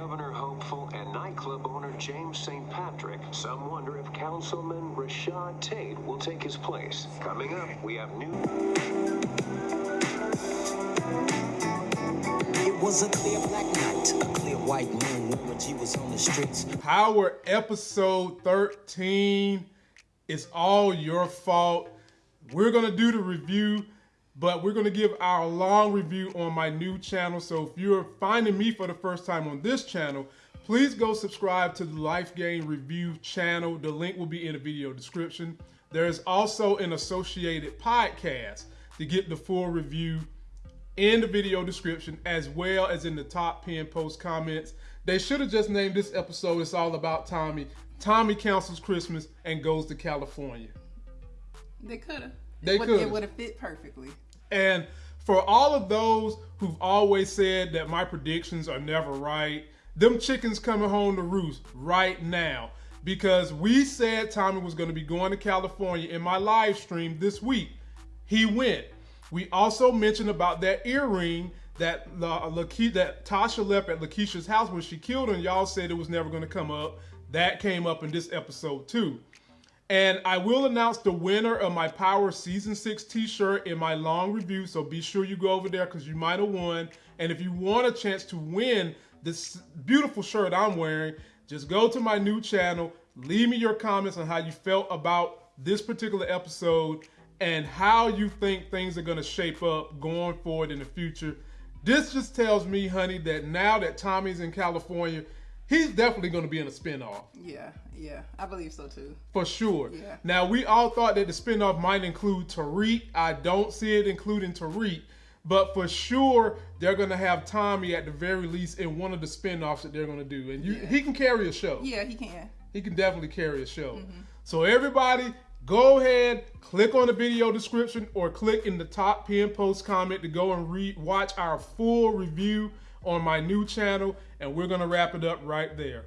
governor hopeful and nightclub owner James St. Patrick. Some wonder if Councilman Rashad Tate will take his place. Coming up, we have new. It was a clear black night, a clear white moon. Warren G was on the streets. Power episode 13. It's all your fault. We're going to do the review, but we're going to give our long review on my new channel. So if you're finding me for the first time on this channel, please go subscribe to the Life Gain Review channel. The link will be in the video description. There is also an associated podcast to get the full review in the video description as well as in the top pin post comments. They should have just named this episode It's All About Tommy. Tommy cancels Christmas and goes to California. They could have. They coulda. It would have fit perfectly. And for all of those who've always said that my predictions are never right, them chickens coming home to roost right now. Because we said Tommy was going to be going to California in my live stream this week. He went. We also mentioned about that earring that La- Lake- that Tasha left at Lakeisha's house when she killed her, y'all said it was never going to come up. That came up in this episode too. And I will announce the winner of my Power Season 6 t-shirt in my long review, so be sure you go over there because you might have won. And if you want a chance to win this beautiful shirt I'm wearing, just go to my new channel, leave me your comments on how you felt about this particular episode and how you think things are going to shape up going forward in the future. This just tells me, honey, that now that Tommy's in California, he's definitely going to be in a spinoff Yeah, yeah. I believe so too. for sure. Yeah. Now we all thought that the spinoff might include Tariq. I don't see it including Tariq, but for sure they're gonna have Tommy at the very least in one of the spinoffs that they're gonna do, and you, Yeah. he can carry a show. Yeah, he can. He can definitely carry a show. Mm-hmm. So everybody, go ahead, click on the video description or click in the top pin post comment to go and read, watch our full review on my new channel, and we're gonna wrap it up right there.